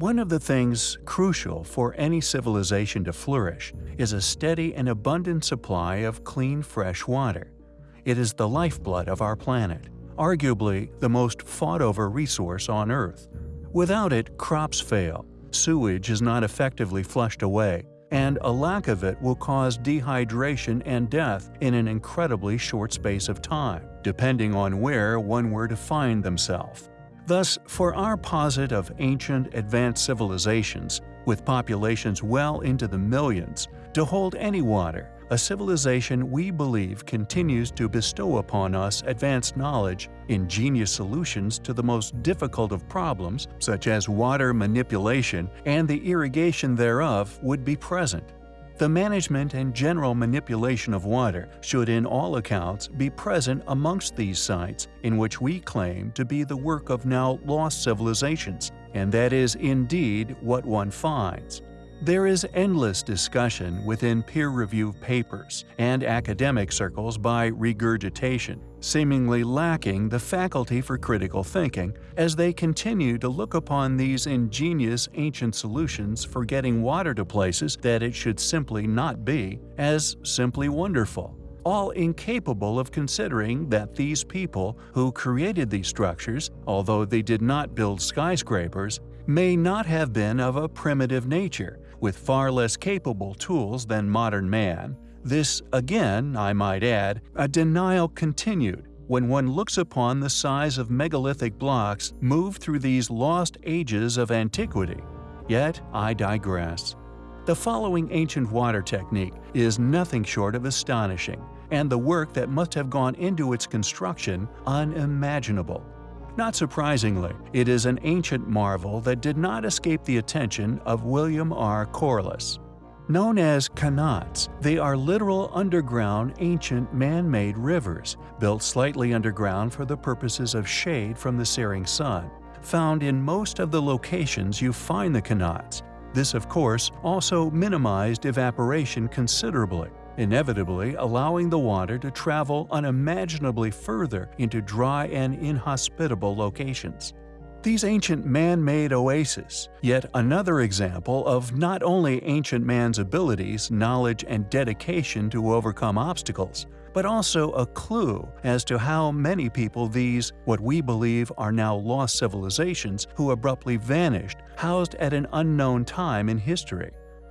One of the things crucial for any civilization to flourish is a steady and abundant supply of clean, fresh water. It is the lifeblood of our planet, arguably the most fought-over resource on Earth. Without it, crops fail, sewage is not effectively flushed away, and a lack of it will cause dehydration and death in an incredibly short space of time, depending on where one were to find themselves. Thus, for our posit of ancient, advanced civilizations, with populations well into the millions, to hold any water, a civilization we believe continues to bestow upon us advanced knowledge, ingenious solutions to the most difficult of problems, such as water manipulation and the irrigation thereof, would be present. The management and general manipulation of water should in all accounts be present amongst these sites in which we claim to be the work of now lost civilizations, and that is indeed what one finds. There is endless discussion within peer-reviewed papers and academic circles by regurgitation, seemingly lacking the faculty for critical thinking as they continue to look upon these ingenious ancient solutions for getting water to places that it should simply not be as simply wonderful all incapable of considering that these people who created these structures, although they did not build skyscrapers, may not have been of a primitive nature, with far less capable tools than modern man. This, again, I might add, a denial continued when one looks upon the size of megalithic blocks moved through these lost ages of antiquity. Yet I digress. The following ancient water technique is nothing short of astonishing, and the work that must have gone into its construction unimaginable. Not surprisingly, it is an ancient marvel that did not escape the attention of William R. Corliss. Known as qanats, they are literal underground ancient man-made rivers, built slightly underground for the purposes of shade from the searing sun, found in most of the locations you find the qanats. This, of course, also minimized evaporation considerably inevitably allowing the water to travel unimaginably further into dry and inhospitable locations. These ancient man-made oases, yet another example of not only ancient man's abilities, knowledge, and dedication to overcome obstacles, but also a clue as to how many people these, what we believe are now lost civilizations who abruptly vanished, housed at an unknown time in history.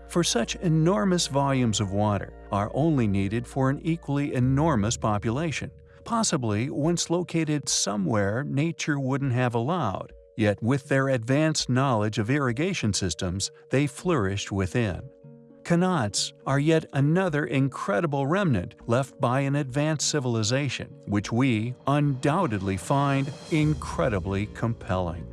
For such enormous volumes of water are only needed for an equally enormous population, possibly once located somewhere nature wouldn't have allowed, yet with their advanced knowledge of irrigation systems, they flourished within. Qanats are yet another incredible remnant left by an advanced civilization, which we undoubtedly find incredibly compelling.